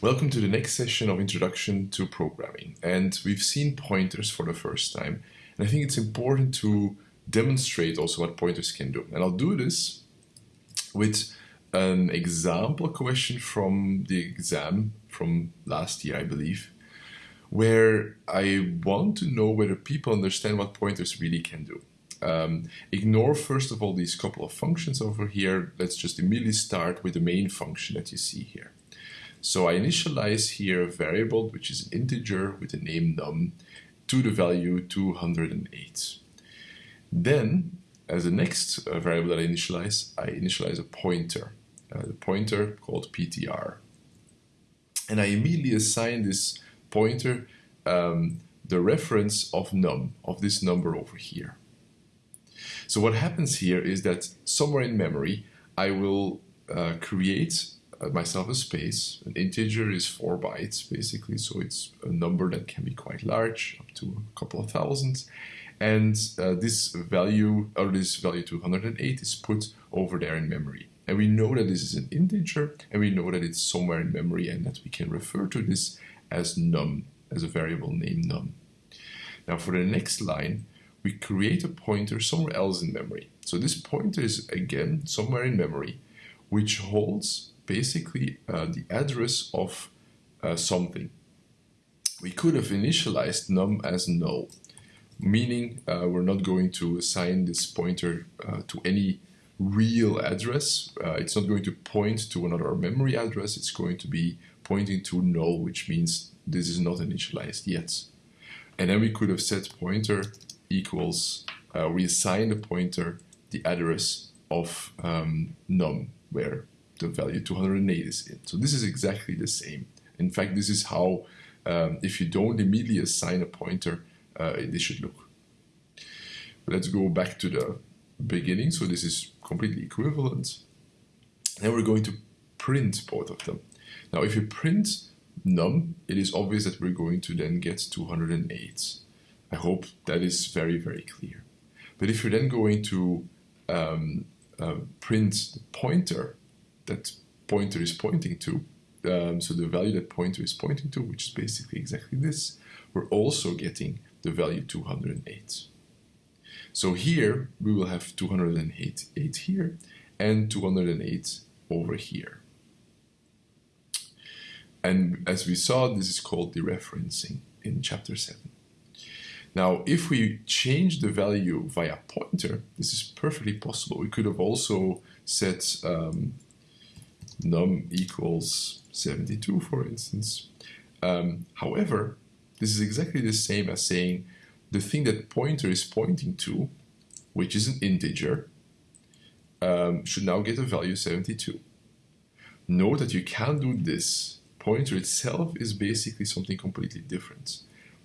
Welcome to the next session of Introduction to Programming. And we've seen pointers for the first time. And I think it's important to demonstrate also what pointers can do. And I'll do this with an example question from the exam from last year, I believe, where I want to know whether people understand what pointers really can do. Um, ignore first of all these couple of functions over here. Let's just immediately start with the main function that you see here. So I initialize here a variable, which is an integer with the name num, to the value 208. Then, as the next uh, variable that I initialize, I initialize a pointer, uh, the pointer called ptr. And I immediately assign this pointer um, the reference of num, of this number over here. So what happens here is that somewhere in memory, I will uh, create myself a space. An integer is four bytes basically, so it's a number that can be quite large, up to a couple of thousands. And uh, this value, or this value 208 is put over there in memory. And we know that this is an integer, and we know that it's somewhere in memory, and that we can refer to this as num, as a variable named num. Now for the next line, we create a pointer somewhere else in memory. So this pointer is again somewhere in memory, which holds basically uh, the address of uh, something. We could have initialized num as null, meaning uh, we're not going to assign this pointer uh, to any real address. Uh, it's not going to point to another memory address. It's going to be pointing to null, which means this is not initialized yet. And then we could have set pointer equals, uh, we assign the pointer the address of um, num, where the value 208 is in. So this is exactly the same. In fact, this is how, um, if you don't immediately assign a pointer, uh, this should look. Let's go back to the beginning. So this is completely equivalent. Then we're going to print both of them. Now, if you print num, it is obvious that we're going to then get 208. I hope that is very, very clear. But if you're then going to um, uh, print the pointer that pointer is pointing to, um, so the value that pointer is pointing to, which is basically exactly this, we're also getting the value 208. So here we will have 208 8 here and 208 over here. And as we saw, this is called dereferencing in chapter 7. Now, if we change the value via pointer, this is perfectly possible. We could have also set um, num equals 72, for instance. Um, however, this is exactly the same as saying the thing that pointer is pointing to, which is an integer, um, should now get a value 72. Note that you can do this. Pointer itself is basically something completely different.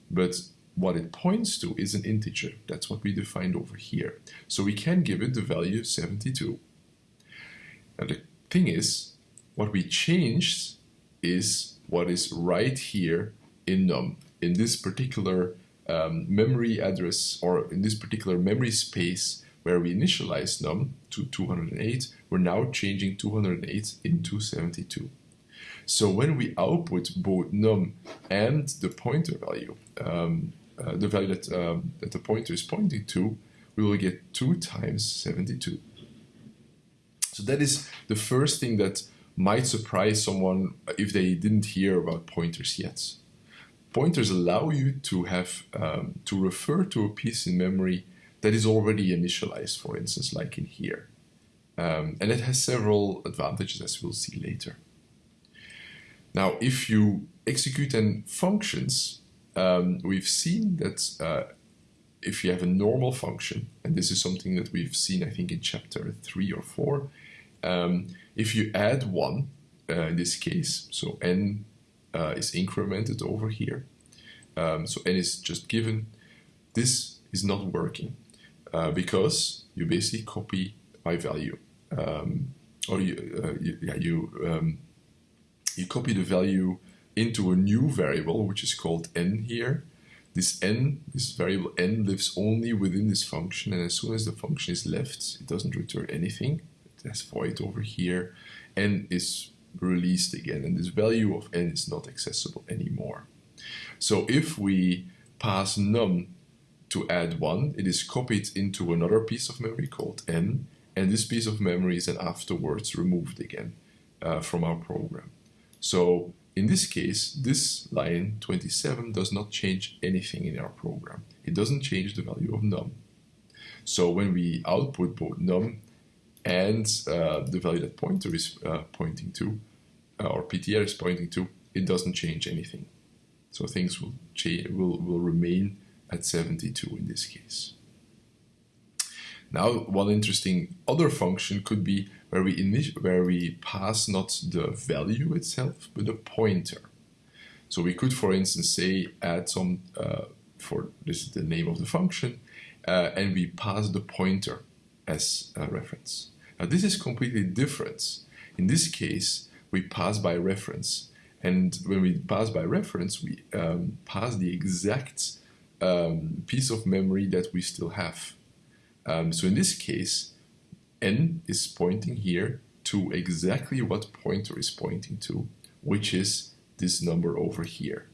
But what it points to is an integer. That's what we defined over here. So we can give it the value 72. Now the thing is, what we changed is what is right here in num, in this particular um, memory address or in this particular memory space where we initialized num to 208, we're now changing 208 into 72. So when we output both num and the pointer value, um, uh, the value that, um, that the pointer is pointing to, we will get 2 times 72. So that is the first thing that might surprise someone if they didn't hear about pointers yet. Pointers allow you to have um, to refer to a piece in memory that is already initialized, for instance, like in here. Um, and it has several advantages as we'll see later. Now, if you execute then functions, um, we've seen that uh, if you have a normal function, and this is something that we've seen, I think, in chapter 3 or 4, um, if you add 1, uh, in this case, so n uh, is incremented over here, um, so n is just given, this is not working uh, because you basically copy my value. Um, or you, uh, you, yeah, you, um, you copy the value into a new variable, which is called n here. This n, this variable n, lives only within this function, and as soon as the function is left, it doesn't return anything. It has void over here, n is released again, and this value of n is not accessible anymore. So if we pass num to add 1, it is copied into another piece of memory called n, and this piece of memory is then afterwards removed again uh, from our program. So in this case, this line 27 does not change anything in our program. It doesn't change the value of num. So when we output both num and uh, the value that pointer is uh, pointing to, uh, or PTR is pointing to, it doesn't change anything. So things will, will, will remain at 72 in this case. Now, one interesting other function could be where we, where we pass not the value itself, but a pointer. So we could, for instance, say add some, uh, for this is the name of the function, uh, and we pass the pointer as a reference. Now this is completely different. In this case, we pass by reference. And when we pass by reference, we um, pass the exact um, piece of memory that we still have. Um, so in this case, n is pointing here to exactly what pointer is pointing to, which is this number over here.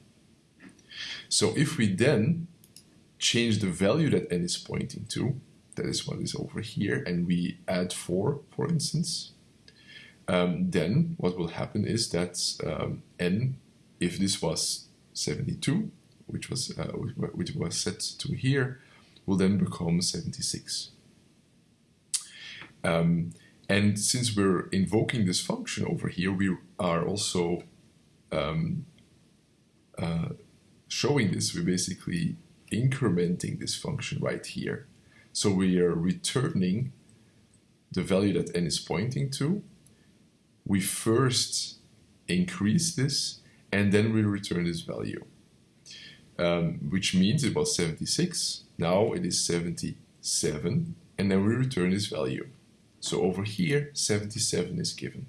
So if we then change the value that n is pointing to, that is what is over here, and we add 4, for instance, um, then what will happen is that um, n, if this was 72, which was uh, which was set to here, will then become 76. Um, and since we're invoking this function over here, we are also um, uh, showing this. We're basically incrementing this function right here. So we are returning the value that n is pointing to. We first increase this, and then we return this value um, which means it was 76. Now it is 77, and then we return this value. So over here, 77 is given.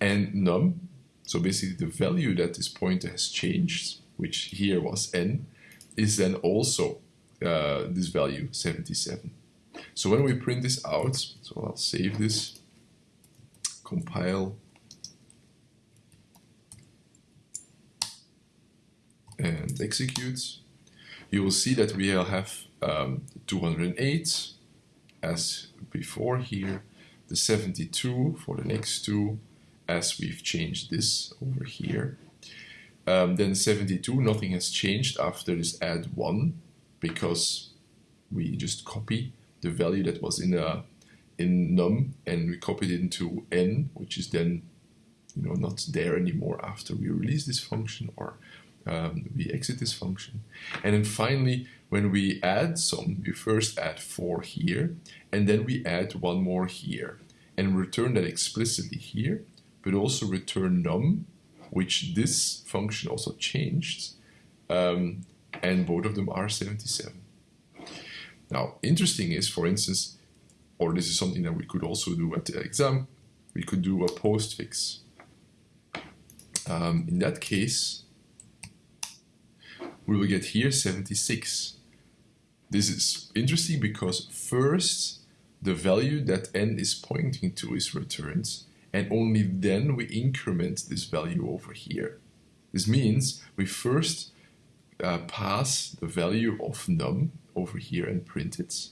And num, so basically the value that this pointer has changed, which here was n, is then also uh, this value, 77. So when we print this out, so I'll save this, compile, and execute, you will see that we have um, 208 as before here, the 72 for the next two as we've changed this over here. Um, then 72, nothing has changed after this add 1 because we just copy the value that was in a in num and we copied it into n, which is then you know not there anymore after we release this function or um, we exit this function. And then finally, when we add some, we first add 4 here, and then we add one more here, and return that explicitly here, but also return num, which this function also changed, um, and both of them are 77. Now, interesting is, for instance, or this is something that we could also do at the exam, we could do a postfix. Um, in that case, we will get here 76. This is interesting because first the value that n is pointing to is returned and only then we increment this value over here. This means we first uh, pass the value of num over here and print it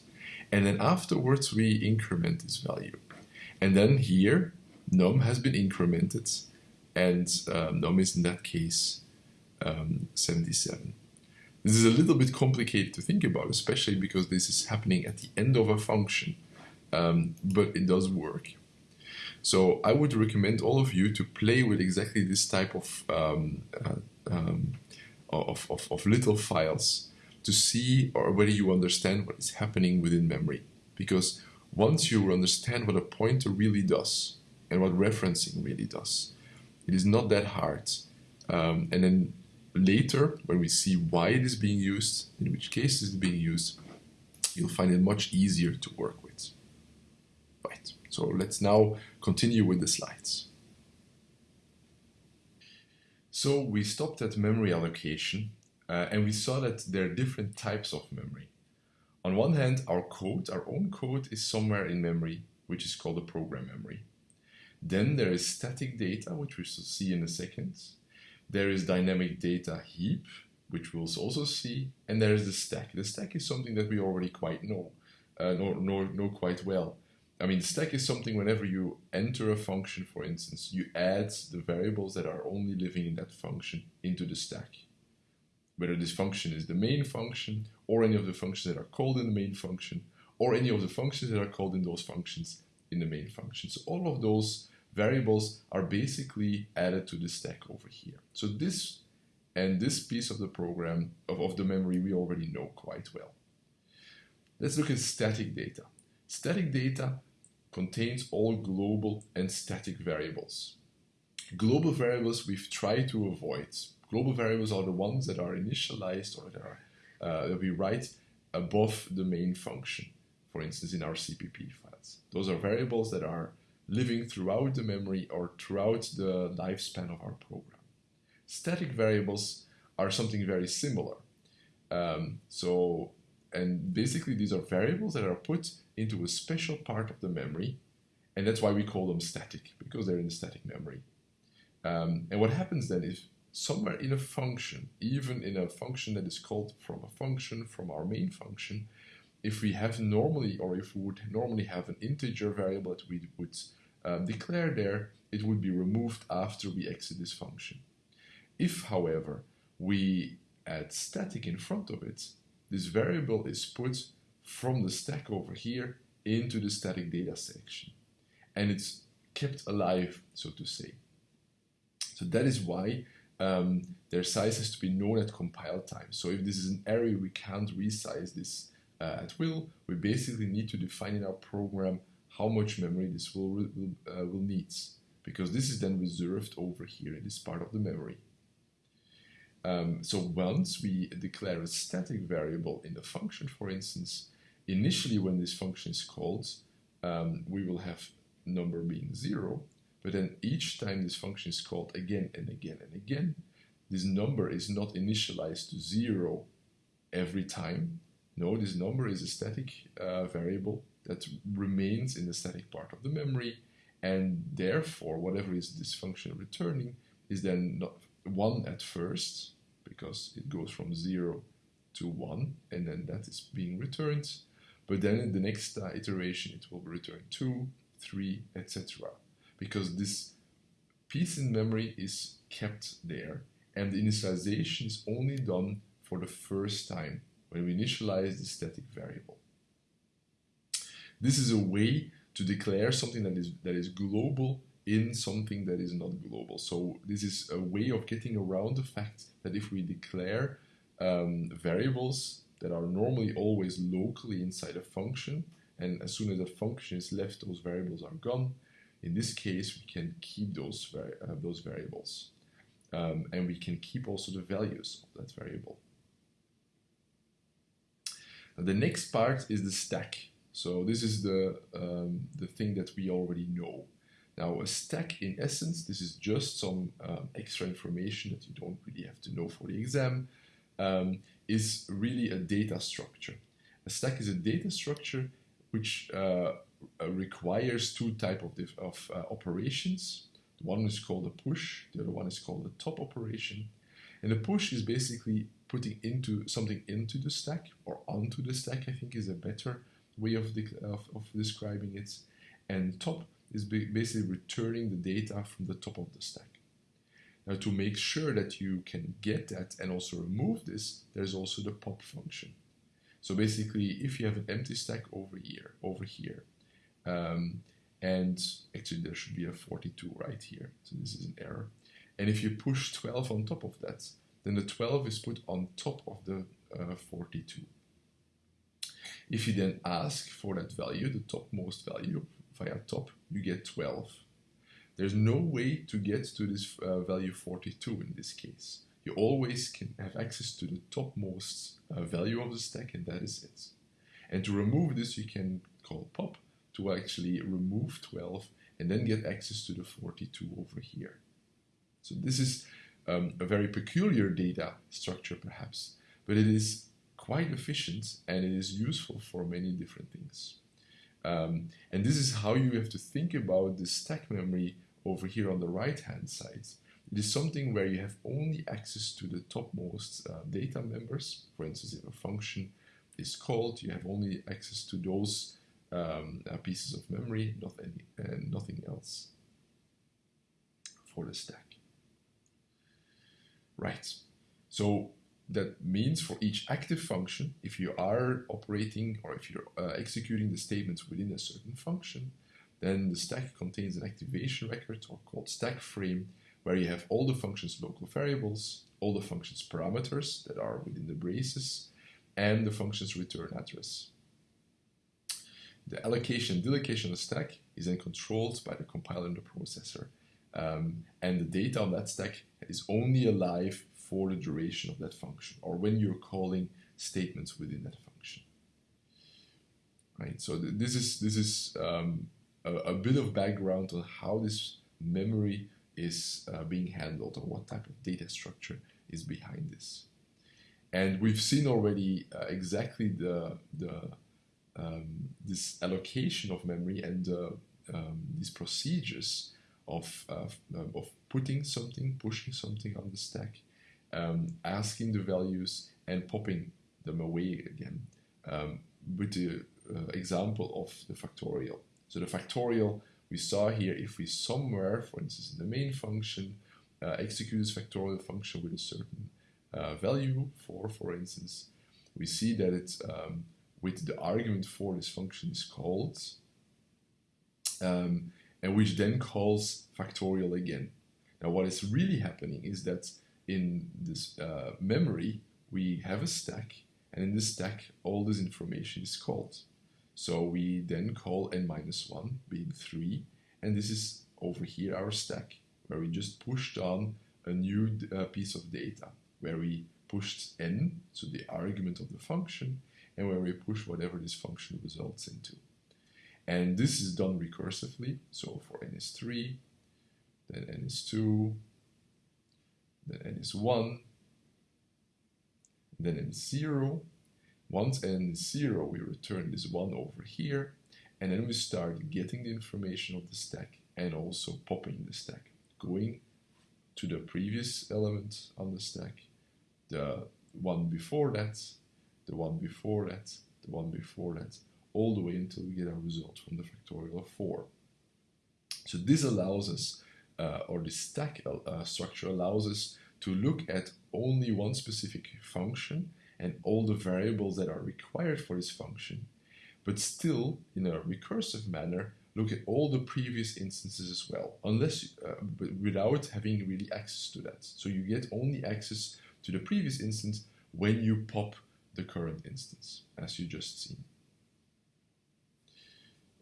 and then afterwards we increment this value. And then here num has been incremented and uh, num is in that case um, 77. This is a little bit complicated to think about, especially because this is happening at the end of a function, um, but it does work. So I would recommend all of you to play with exactly this type of, um, uh, um, of, of, of little files to see or whether you understand what is happening within memory. Because once you understand what a pointer really does and what referencing really does, it is not that hard. Um, and then later, when we see why it is being used, in which case it is being used, you'll find it much easier to work with. Right, so let's now continue with the slides. So we stopped at memory allocation uh, and we saw that there are different types of memory. On one hand, our code, our own code, is somewhere in memory, which is called the program memory. Then there is static data, which we shall see in a second. There is dynamic data heap, which we'll also see. And there is the stack. The stack is something that we already quite know, uh, know, know, know quite well. I mean, the stack is something whenever you enter a function, for instance, you add the variables that are only living in that function into the stack. Whether this function is the main function, or any of the functions that are called in the main function, or any of the functions that are called in those functions in the main function. So all of those variables are basically added to the stack over here. So this and this piece of the program, of, of the memory, we already know quite well. Let's look at static data. Static data contains all global and static variables. Global variables we've tried to avoid. Global variables are the ones that are initialized or that, are, uh, that we write above the main function for instance, in our CPP files. Those are variables that are living throughout the memory or throughout the lifespan of our program. Static variables are something very similar. Um, so, and basically these are variables that are put into a special part of the memory, and that's why we call them static, because they're in the static memory. Um, and what happens then is somewhere in a function, even in a function that is called from a function from our main function, if we have normally, or if we would normally have an integer variable that we would um, declare there, it would be removed after we exit this function. If, however, we add static in front of it, this variable is put from the stack over here into the static data section. And it's kept alive, so to say. So that is why um, their size has to be known at compile time. So if this is an array, we can't resize this uh, at will, we basically need to define in our program how much memory this will, will, uh, will need, because this is then reserved over here in this part of the memory. Um, so once we declare a static variable in the function, for instance, initially when this function is called, um, we will have number being zero, but then each time this function is called again and again and again, this number is not initialized to zero every time, no, this number is a static uh, variable that remains in the static part of the memory, and therefore, whatever is this function returning is then not 1 at first, because it goes from 0 to 1, and then that is being returned. But then in the next uh, iteration, it will return 2, 3, etc. Because this piece in memory is kept there, and the initialization is only done for the first time when we initialize the static variable. This is a way to declare something that is, that is global in something that is not global. So this is a way of getting around the fact that if we declare um, variables that are normally always locally inside a function, and as soon as a function is left, those variables are gone. In this case, we can keep those, vari uh, those variables. Um, and we can keep also the values of that variable. The next part is the stack. So this is the, um, the thing that we already know. Now a stack in essence, this is just some um, extra information that you don't really have to know for the exam, um, is really a data structure. A stack is a data structure which uh, uh requires two type of, of uh, operations. One is called a push, the other one is called a top operation. And the push is basically putting into something into the stack or onto the stack, I think is a better way of, of, of describing it. And top is basically returning the data from the top of the stack. Now to make sure that you can get that and also remove this, there's also the pop function. So basically, if you have an empty stack over here, over here, um, and actually there should be a 42 right here, so this is an error. And if you push 12 on top of that, then the 12 is put on top of the uh, 42. If you then ask for that value, the topmost value via top, you get 12. There's no way to get to this uh, value 42 in this case. You always can have access to the topmost uh, value of the stack and that is it. And to remove this, you can call pop to actually remove 12 and then get access to the 42 over here. So this is um, a very peculiar data structure perhaps, but it is quite efficient and it is useful for many different things. Um, and this is how you have to think about the stack memory over here on the right hand side. It is something where you have only access to the topmost uh, data members. For instance, if a function is called, you have only access to those um, uh, pieces of memory, not any, and nothing else for the stack. Right. So that means for each active function, if you are operating or if you're uh, executing the statements within a certain function, then the stack contains an activation record or called stack frame where you have all the function's local variables, all the function's parameters that are within the braces, and the function's return address. The allocation and deallocation of the stack is then controlled by the compiler and the processor. Um, and the data on that stack is only alive for the duration of that function or when you're calling statements within that function. Right, so th this is, this is um, a, a, bit of background on how this memory is uh, being handled or what type of data structure is behind this. And we've seen already uh, exactly the, the um, this allocation of memory and uh, um, these procedures of, uh, of putting something, pushing something on the stack, um, asking the values and popping them away again um, with the uh, example of the factorial. So the factorial we saw here, if we somewhere, for instance in the main function, uh, execute this factorial function with a certain uh, value for, for instance, we see that it's um, with the argument for this function is called, um, and which then calls factorial again. Now what is really happening is that in this uh, memory, we have a stack, and in this stack, all this information is called. So we then call n minus 1, being 3, and this is over here our stack, where we just pushed on a new uh, piece of data, where we pushed n, so the argument of the function, and where we push whatever this function results into. And this is done recursively, so for n is 3, then n is 2, then n is 1, then n is 0. Once n is 0, we return this 1 over here, and then we start getting the information of the stack and also popping the stack, going to the previous element on the stack, the one before that, the one before that, the one before that, all the way until we get our result from the factorial of 4. So this allows us uh, or the stack uh, structure allows us to look at only one specific function and all the variables that are required for this function, but still, in a recursive manner, look at all the previous instances as well, unless uh, without having really access to that. So you get only access to the previous instance when you pop the current instance, as you just seen.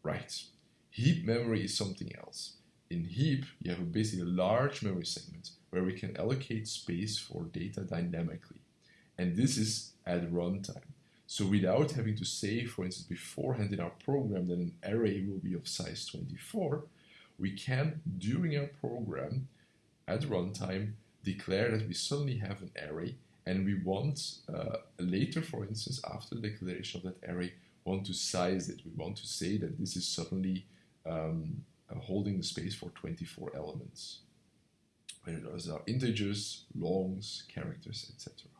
Right. Heap memory is something else. In heap, you have basically a large memory segment where we can allocate space for data dynamically. And this is at runtime. So without having to say, for instance, beforehand in our program that an array will be of size 24, we can, during our program, at runtime, declare that we suddenly have an array and we want uh, later, for instance, after the declaration of that array, want to size it. We want to say that this is suddenly um, uh, holding the space for 24 elements. Whether those are integers, longs, characters, etc.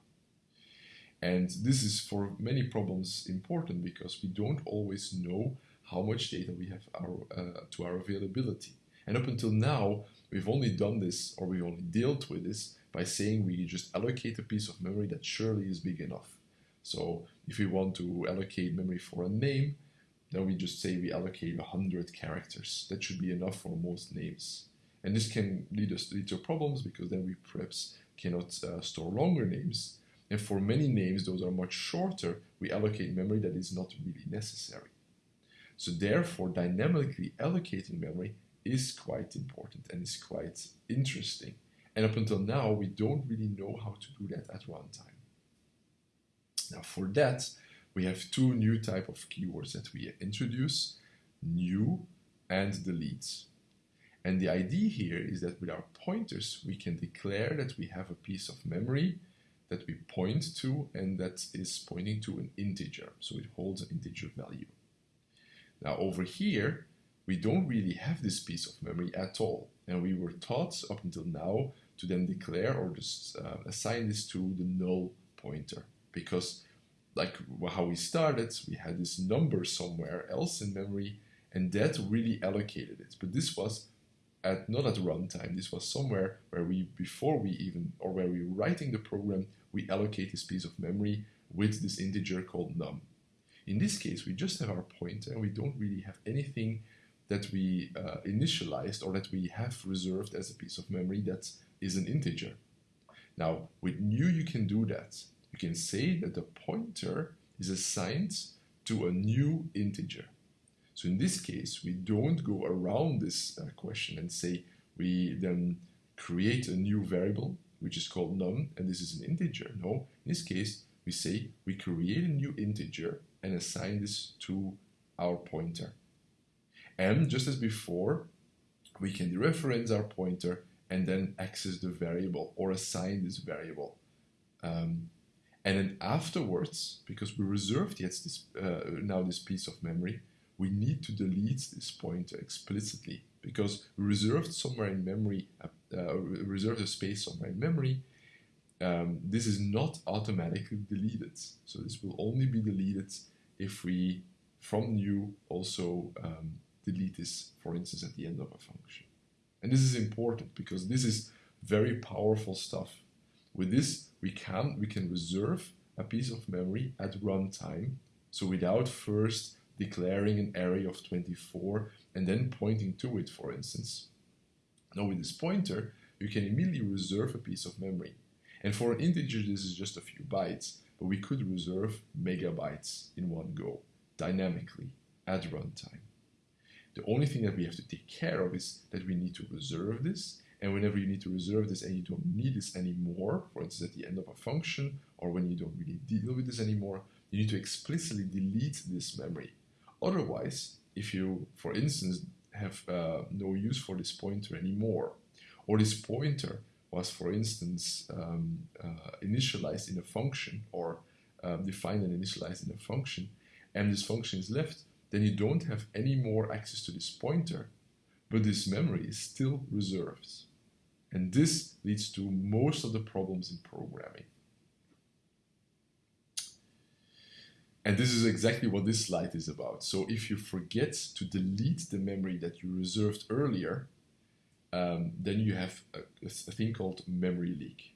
And this is for many problems important because we don't always know how much data we have our, uh, to our availability. And up until now, we've only done this or we've only dealt with this by saying we just allocate a piece of memory that surely is big enough. So if we want to allocate memory for a name, then we just say we allocate 100 characters. That should be enough for most names. And this can lead us to problems because then we perhaps cannot uh, store longer names. And for many names, those are much shorter, we allocate memory that is not really necessary. So therefore, dynamically allocating memory is quite important and is quite interesting. And up until now, we don't really know how to do that at runtime. Now for that, we have two new type of keywords that we introduce, new and delete. And the idea here is that with our pointers, we can declare that we have a piece of memory that we point to and that is pointing to an integer. So it holds an integer value. Now over here, we don't really have this piece of memory at all. And we were taught up until now to then declare or just uh, assign this to the null pointer because like how we started, we had this number somewhere else in memory and that really allocated it. But this was at not at runtime, this was somewhere where we, before we even, or where we were writing the program, we allocate this piece of memory with this integer called num. In this case, we just have our pointer and we don't really have anything that we uh, initialized or that we have reserved as a piece of memory that is an integer. Now, with new, you can do that. You can say that the pointer is assigned to a new integer. So in this case, we don't go around this uh, question and say we then create a new variable, which is called num, and this is an integer. No, in this case, we say we create a new integer and assign this to our pointer. And just as before, we can dereference our pointer and then access the variable or assign this variable. Um, and then afterwards, because we reserved yet this, uh, now this piece of memory, we need to delete this pointer explicitly because we reserved somewhere in memory, uh, uh, reserved a space on my memory. Um, this is not automatically deleted. So this will only be deleted if we, from new, also um, delete this, for instance, at the end of a function. And this is important because this is very powerful stuff. With this, we can, we can reserve a piece of memory at runtime. So without first declaring an array of 24 and then pointing to it, for instance. Now with this pointer, you can immediately reserve a piece of memory. And for an integer, this is just a few bytes, but we could reserve megabytes in one go, dynamically, at runtime. The only thing that we have to take care of is that we need to reserve this. And whenever you need to reserve this and you don't need this anymore, for instance, at the end of a function, or when you don't really deal with this anymore, you need to explicitly delete this memory. Otherwise, if you, for instance, have uh, no use for this pointer anymore, or this pointer was, for instance, um, uh, initialized in a function or um, defined and initialized in a function, and this function is left, then you don't have any more access to this pointer, but this memory is still reserved. And this leads to most of the problems in programming. And this is exactly what this slide is about. So if you forget to delete the memory that you reserved earlier, um, then you have a, a, thing called memory leak.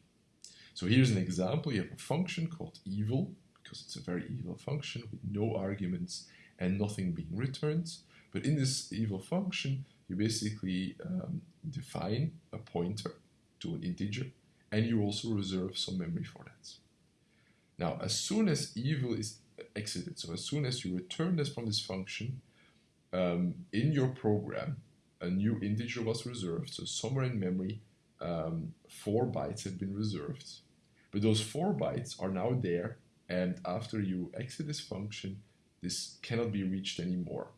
So here's an example. You have a function called evil, because it's a very evil function with no arguments and nothing being returned. But in this evil function, you basically um, define a pointer to an integer, and you also reserve some memory for that. Now, as soon as evil is exited, so as soon as you return this from this function, um, in your program, a new integer was reserved. So somewhere in memory, um, four bytes have been reserved. But those four bytes are now there, and after you exit this function, this cannot be reached anymore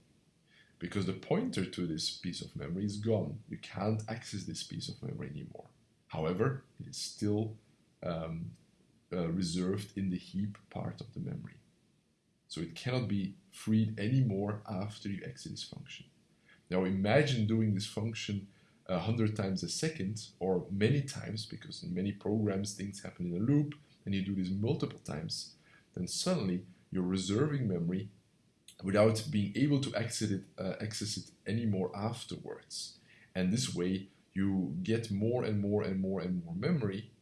because the pointer to this piece of memory is gone. You can't access this piece of memory anymore. However, it is still um, uh, reserved in the heap part of the memory. So it cannot be freed anymore after you exit this function. Now imagine doing this function a hundred times a second or many times because in many programs things happen in a loop and you do this multiple times, then suddenly you're reserving memory without being able to access it, uh, access it anymore afterwards. And this way, you get more and more and more and more memory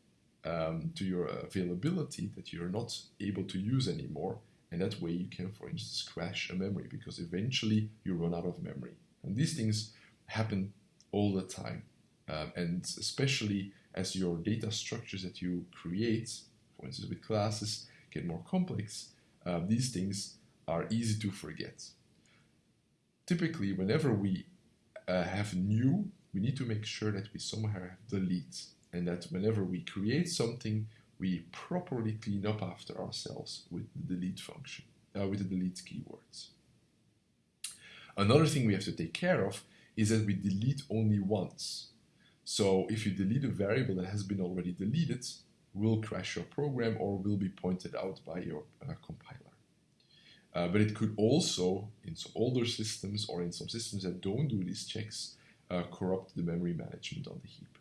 um, to your availability that you're not able to use anymore. And that way, you can, for instance, crash a memory because eventually you run out of memory. And these things happen all the time. Um, and especially as your data structures that you create, for instance, with classes, get more complex, uh, these things are easy to forget. Typically, whenever we uh, have new, we need to make sure that we somehow have delete, and that whenever we create something, we properly clean up after ourselves with the delete function, uh, with the delete keywords. Another thing we have to take care of is that we delete only once. So if you delete a variable that has been already deleted, will crash your program or will be pointed out by your uh, compiler. Uh, but it could also, in some older systems or in some systems that don't do these checks, uh, corrupt the memory management on the heap.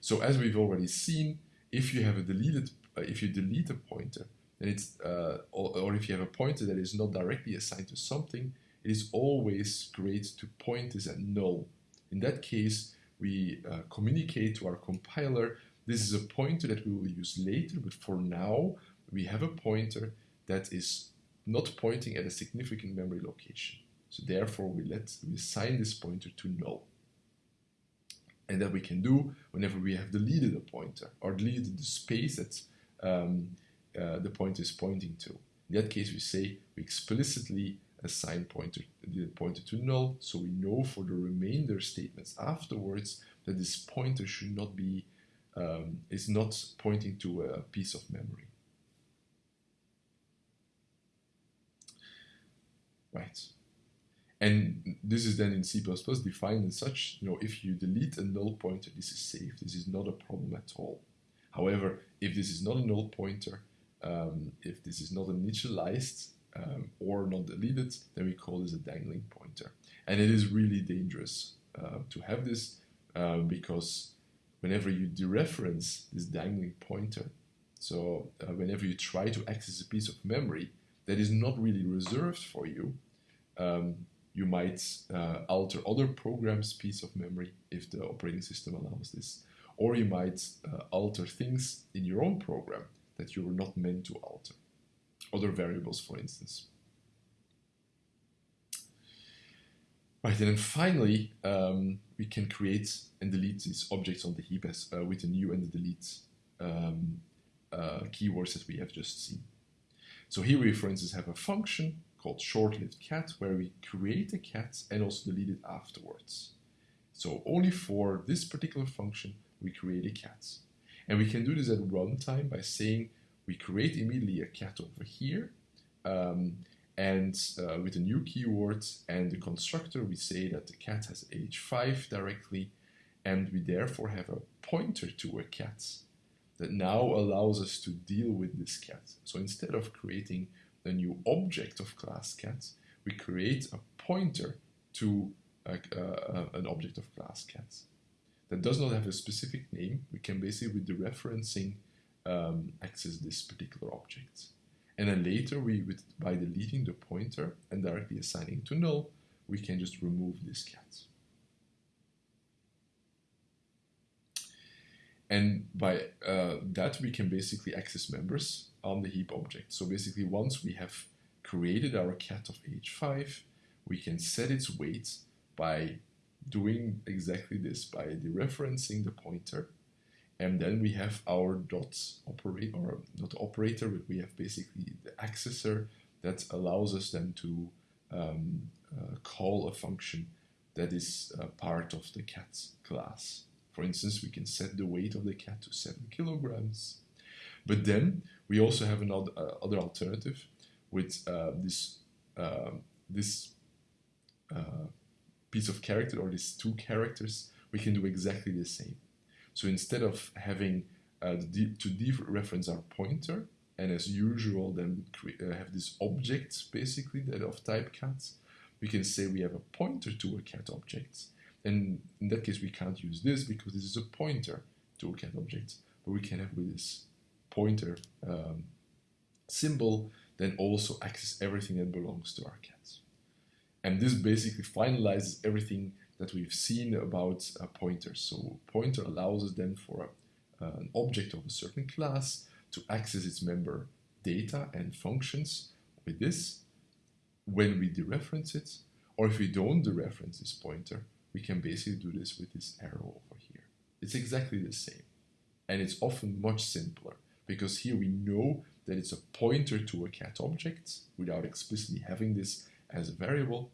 So as we've already seen, if you have a deleted, uh, if you delete a pointer, then it's, uh, or, or, if you have a pointer that is not directly assigned to something, it is always great to point this at null. In that case, we uh, communicate to our compiler, this is a pointer that we will use later, but for now, we have a pointer that is not pointing at a significant memory location. So therefore, we let we assign this pointer to null. And that we can do whenever we have deleted a pointer or deleted the space that um, uh, the pointer is pointing to. In that case, we say we explicitly assign pointer the pointer to null, so we know for the remainder statements afterwards that this pointer should not be um, is not pointing to a piece of memory. Right. And this is then in C++ defined as such, you know, if you delete a null pointer, this is safe. This is not a problem at all. However, if this is not a null pointer, um, if this is not initialized um, or not deleted, then we call this a dangling pointer. And it is really dangerous uh, to have this uh, because whenever you dereference this dangling pointer, so uh, whenever you try to access a piece of memory that is not really reserved for you, um, you might uh, alter other programs' piece of memory if the operating system allows this. Or you might uh, alter things in your own program that you were not meant to alter. Other variables, for instance. Right, and then finally, um, we can create and delete these objects on the heap as, uh, with the new and the delete um, uh, keywords that we have just seen. So here we, for instance, have a function called short-lived cat where we create a cat and also delete it afterwards. So only for this particular function, we create a cat. And we can do this at runtime by saying we create immediately a cat over here um, and uh, with a new keyword and the constructor we say that the cat has age 5 directly and we therefore have a pointer to a cat that now allows us to deal with this cat. So instead of creating the new object of class cat, we create a pointer to a, uh, an object of class cat that does not have a specific name. We can basically, with the referencing, um, access this particular object. And then later, we, with, by deleting the pointer and directly assigning to null, we can just remove this cat. And by uh, that, we can basically access members on the heap object. So basically, once we have created our cat of age 5, we can set its weight by doing exactly this, by dereferencing the pointer. And then we have our dot operator, or not operator, but we have basically the accessor that allows us then to um, uh, call a function that is uh, part of the cat class. For instance, we can set the weight of the cat to 7 kilograms. But then we also have another uh, other alternative with uh, this, uh, this uh, piece of character or these two characters, we can do exactly the same. So instead of having uh, to dereference our pointer, and as usual then uh, have this object basically that of type cat, we can say we have a pointer to a cat object and in that case, we can't use this because this is a pointer to a cat object. But we can have with this pointer um, symbol then also access everything that belongs to our cats. And this basically finalizes everything that we've seen about a pointer. So pointer allows us then for a, uh, an object of a certain class to access its member data and functions with this when we dereference it, or if we don't dereference this pointer, we can basically do this with this arrow over here. It's exactly the same. And it's often much simpler because here we know that it's a pointer to a cat object without explicitly having this as a variable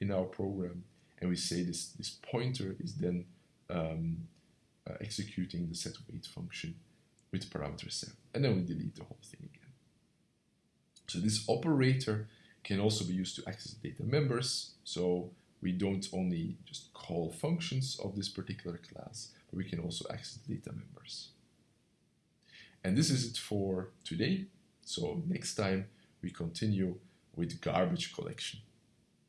in our program. And we say this, this pointer is then um, uh, executing the set weight function with parameter 7. And then we delete the whole thing again. So this operator can also be used to access data members. So we don't only just call functions of this particular class, but we can also access data members. And this is it for today. So next time we continue with garbage collection.